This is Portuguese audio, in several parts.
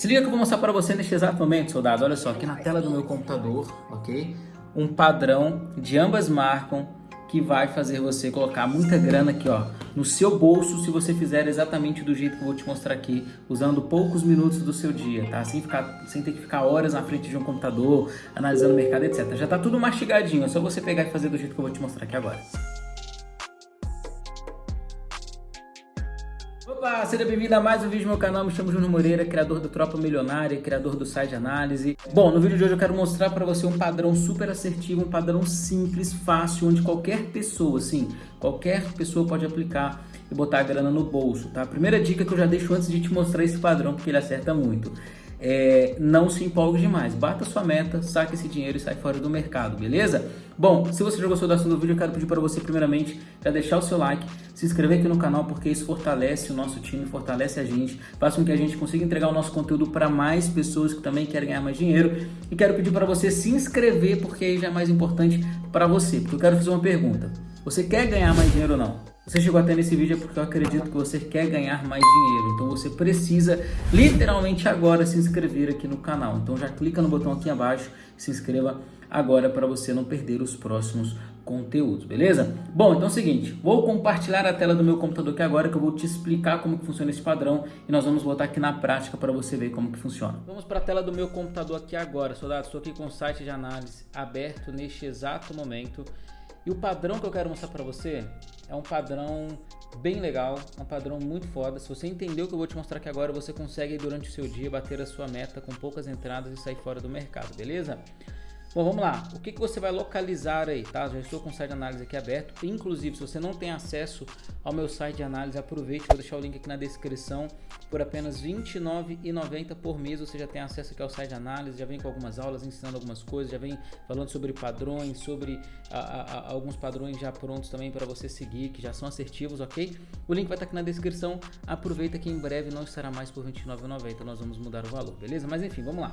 Se liga que eu vou mostrar para você neste exato momento, soldado. Olha só, aqui na tela do meu computador, ok? Um padrão de ambas marcam que vai fazer você colocar muita grana aqui, ó, no seu bolso se você fizer exatamente do jeito que eu vou te mostrar aqui, usando poucos minutos do seu dia, tá? Sem, ficar, sem ter que ficar horas na frente de um computador, analisando o mercado, etc. Já tá tudo mastigadinho, é só você pegar e fazer do jeito que eu vou te mostrar aqui agora. Opa, seja bem-vindo a mais um vídeo no meu canal, me chamo Júnior Moreira, criador do Tropa Milionária, criador do site análise. Bom, no vídeo de hoje eu quero mostrar para você um padrão super assertivo, um padrão simples, fácil, onde qualquer pessoa, sim, qualquer pessoa pode aplicar e botar a grana no bolso, tá? Primeira dica que eu já deixo antes de te mostrar esse padrão, porque ele acerta muito é, não se empolgue demais. Bata sua meta, saque esse dinheiro e sai fora do mercado, beleza? Bom, se você já gostou do assunto do vídeo, eu quero pedir para você, primeiramente, já deixar o seu like, se inscrever aqui no canal, porque isso fortalece o nosso time, fortalece a gente, faz com que a gente consiga entregar o nosso conteúdo para mais pessoas que também querem ganhar mais dinheiro. E quero pedir para você se inscrever, porque aí já é mais importante para você, porque eu quero fazer uma pergunta. Você quer ganhar mais dinheiro ou não? Você chegou até nesse vídeo é porque eu acredito que você quer ganhar mais dinheiro. Então você precisa literalmente agora se inscrever aqui no canal. Então já clica no botão aqui abaixo e se inscreva agora para você não perder os próximos conteúdos, beleza? Bom, então é o seguinte, vou compartilhar a tela do meu computador aqui agora que eu vou te explicar como que funciona esse padrão e nós vamos botar aqui na prática para você ver como que funciona. Vamos para a tela do meu computador aqui agora, soldados. Estou aqui com o site de análise aberto neste exato momento e o padrão que eu quero mostrar para você é um padrão bem legal, um padrão muito foda. Se você entendeu o que eu vou te mostrar aqui agora, você consegue durante o seu dia bater a sua meta com poucas entradas e sair fora do mercado, beleza? Bom, vamos lá. O que, que você vai localizar aí, tá? Já estou com o site de análise aqui aberto. Inclusive, se você não tem acesso ao meu site de análise, aproveite. Vou deixar o link aqui na descrição. Por apenas R$ 29,90 por mês, você já tem acesso aqui ao site de análise. Já vem com algumas aulas, ensinando algumas coisas. Já vem falando sobre padrões, sobre a, a, a, alguns padrões já prontos também para você seguir, que já são assertivos, ok? O link vai estar aqui na descrição. Aproveita que em breve não estará mais por R$ 29,90. Nós vamos mudar o valor, beleza? Mas enfim, vamos lá.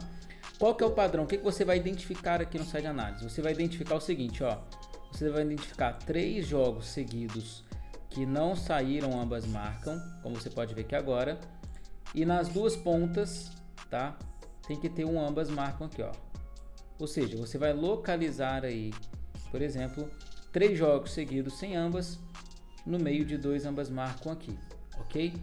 Qual que é o padrão? O que, que você vai identificar aqui no site de análise? Você vai identificar o seguinte, ó. Você vai identificar três jogos seguidos que não saíram, ambas marcam, como você pode ver aqui agora. E nas duas pontas, tá? Tem que ter um ambas marcam aqui, ó. Ou seja, você vai localizar aí, por exemplo, três jogos seguidos sem ambas, no meio de dois ambas marcam aqui, ok?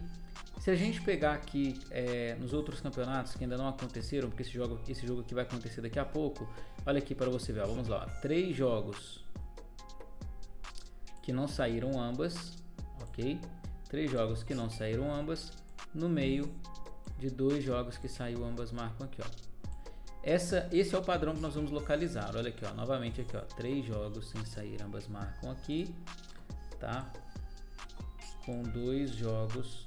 Se a gente pegar aqui é, nos outros campeonatos que ainda não aconteceram, porque esse jogo, esse jogo aqui vai acontecer daqui a pouco, olha aqui para você ver, ó, vamos lá, três jogos que não saíram ambas, ok? Três jogos que não saíram ambas, no meio de dois jogos que saiu ambas marcam aqui, ó. Essa, esse é o padrão que nós vamos localizar. Olha aqui, ó, novamente aqui, ó, três jogos sem sair ambas marcam aqui, tá? Com dois jogos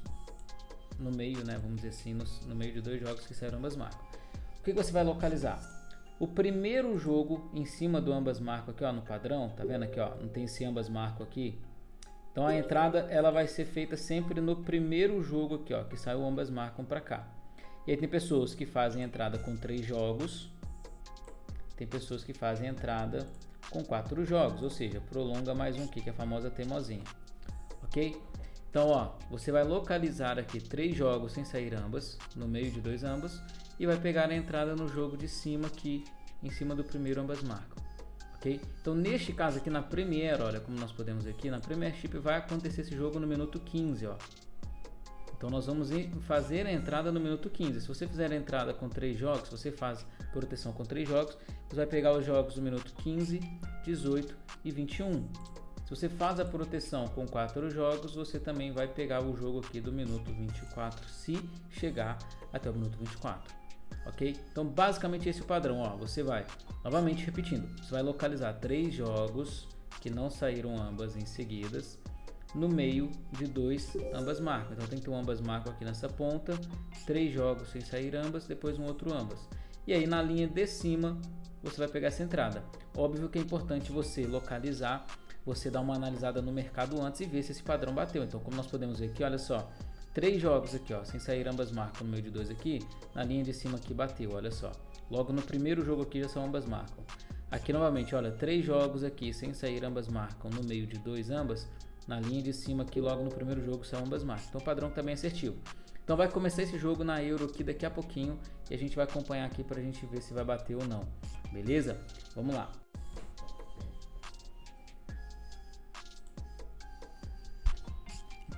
no meio, né, vamos dizer assim, no, no meio de dois jogos que saíram ambas marcas. O que, que você vai localizar? O primeiro jogo em cima do ambas marcam aqui, ó, no padrão, tá vendo aqui, ó, não tem esse ambas marcam aqui. Então a entrada ela vai ser feita sempre no primeiro jogo aqui, ó, que saiu ambas marcam para cá. E aí tem pessoas que fazem entrada com três jogos, tem pessoas que fazem entrada com quatro jogos, ou seja, prolonga mais um aqui, que é a famosa teimosinha, ok? Então, ó, você vai localizar aqui três jogos sem sair ambas, no meio de dois ambas, e vai pegar a entrada no jogo de cima aqui, em cima do primeiro ambas marcam. Ok? Então, neste caso aqui na Premiere, olha como nós podemos ver aqui, na Premiership vai acontecer esse jogo no minuto 15, ó. Então, nós vamos fazer a entrada no minuto 15. Se você fizer a entrada com três jogos, você faz proteção com três jogos, você vai pegar os jogos do minuto 15, 18 e 21. Se você faz a proteção com quatro jogos, você também vai pegar o jogo aqui do minuto 24, se chegar até o minuto 24. Ok? Então, basicamente esse é o padrão. Ó, você vai, novamente repetindo, você vai localizar três jogos que não saíram ambas em seguidas no meio de dois ambas marcas. Então tem que ter um ambas marcam aqui nessa ponta, três jogos sem sair ambas, depois um outro ambas. E aí na linha de cima você vai pegar essa entrada. Óbvio que é importante você localizar você dar uma analisada no mercado antes e ver se esse padrão bateu. Então, como nós podemos ver aqui, olha só, três jogos aqui, ó, sem sair ambas marcam no meio de dois aqui, na linha de cima aqui bateu, olha só. Logo no primeiro jogo aqui já são ambas marcam. Aqui novamente, olha, três jogos aqui sem sair ambas marcam no meio de dois ambas, na linha de cima aqui logo no primeiro jogo são ambas marcas. Então o padrão também é assertivo. Então vai começar esse jogo na Euro aqui daqui a pouquinho e a gente vai acompanhar aqui para a gente ver se vai bater ou não. Beleza? Vamos lá.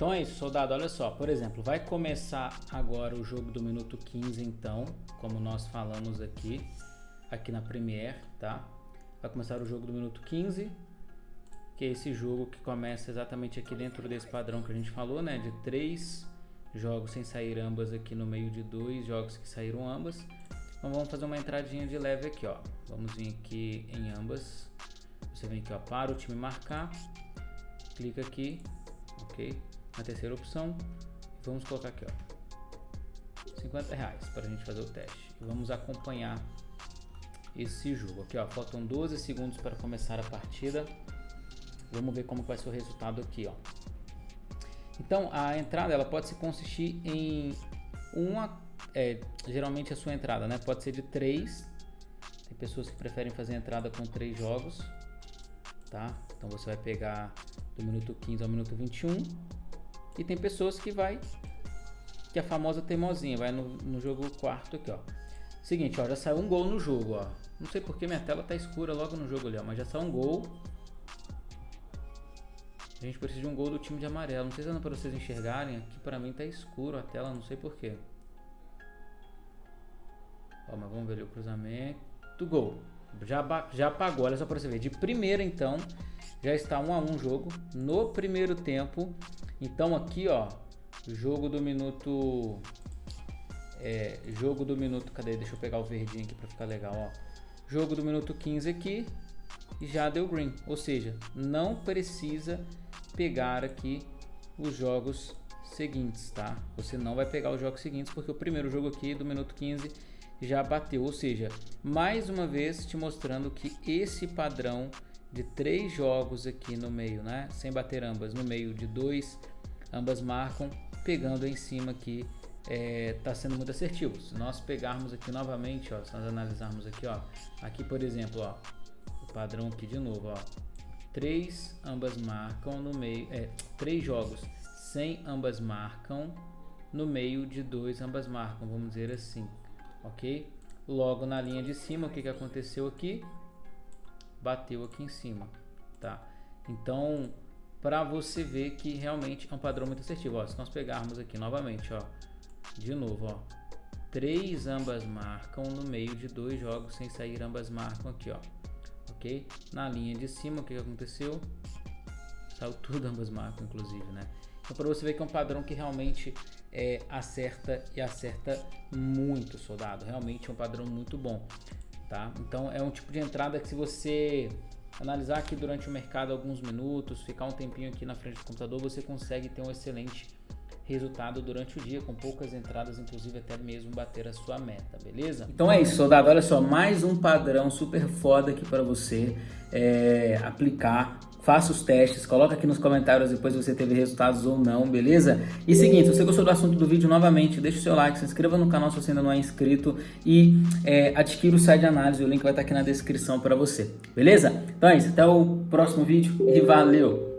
Então é isso, soldado, olha só, por exemplo, vai começar agora o jogo do minuto 15 então, como nós falamos aqui, aqui na Premiere, tá? Vai começar o jogo do minuto 15, que é esse jogo que começa exatamente aqui dentro desse padrão que a gente falou, né? De três jogos sem sair ambas aqui no meio de dois jogos que saíram ambas. Então vamos fazer uma entradinha de leve aqui, ó. Vamos vir aqui em ambas. Você vem aqui, ó, para o time marcar. Clica aqui, ok? Na terceira opção. Vamos colocar aqui, ó. 50 reais para a gente fazer o teste. Vamos acompanhar esse jogo. Aqui, ó, faltam 12 segundos para começar a partida. Vamos ver como vai ser o resultado aqui, ó. Então, a entrada ela pode se consistir em uma, é, geralmente a sua entrada, né? Pode ser de três. Tem pessoas que preferem fazer entrada com três jogos, tá? Então você vai pegar do minuto 15 ao minuto 21. E tem pessoas que vai que é a famosa teimosinha, vai no, no jogo quarto aqui, ó. Seguinte, ó, já saiu um gol no jogo, ó. Não sei porque minha tela tá escura logo no jogo ali, ó, mas já saiu um gol. A gente precisa de um gol do time de amarelo. Não sei se é para vocês enxergarem. Aqui para mim tá escuro a tela, não sei porquê. Ó, mas vamos ver ali o cruzamento. Gol. Já, já apagou, olha só para você ver. De primeira então, já está um a um jogo no primeiro tempo. Então aqui, ó, jogo do minuto... É, jogo do minuto... Cadê? Deixa eu pegar o verdinho aqui para ficar legal, ó. Jogo do minuto 15 aqui e já deu green. Ou seja, não precisa pegar aqui os jogos seguintes, tá? Você não vai pegar os jogos seguintes porque o primeiro jogo aqui do minuto 15 já bateu, ou seja, mais uma vez te mostrando que esse padrão de três jogos aqui no meio, né? Sem bater ambas, no meio de dois, ambas marcam, pegando em cima aqui, é, tá sendo muito assertivo. Se nós pegarmos aqui novamente, ó, se nós analisarmos aqui, ó, aqui por exemplo, ó, o padrão aqui de novo, ó, três ambas marcam no meio, é, três jogos sem ambas marcam, no meio de dois ambas marcam, vamos dizer assim, ok? Logo na linha de cima, o que, que aconteceu aqui? Bateu aqui em cima, tá? Então, para você ver que realmente é um padrão muito assertivo, ó, se nós pegarmos aqui novamente, ó, de novo, ó, três ambas marcam no meio de dois jogos sem sair ambas marcam aqui, ó, ok? Na linha de cima, o que, aconteceu? Saiu tudo ambas marcas, inclusive, né? Então, para você ver que é um padrão que realmente é, acerta e acerta muito, soldado. Realmente é um padrão muito bom, tá? Então, é um tipo de entrada que se você analisar aqui durante o mercado alguns minutos, ficar um tempinho aqui na frente do computador, você consegue ter um excelente resultado durante o dia, com poucas entradas, inclusive até mesmo bater a sua meta, beleza? Então é isso, soldado. Olha só, mais um padrão super foda aqui para você é, aplicar. Faça os testes, coloca aqui nos comentários depois se você teve resultados ou não, beleza? E seguinte, se você gostou do assunto do vídeo, novamente, deixa o seu like, se inscreva no canal se você ainda não é inscrito e é, adquira o site de análise, o link vai estar aqui na descrição para você, beleza? Então é isso, até o próximo vídeo e valeu!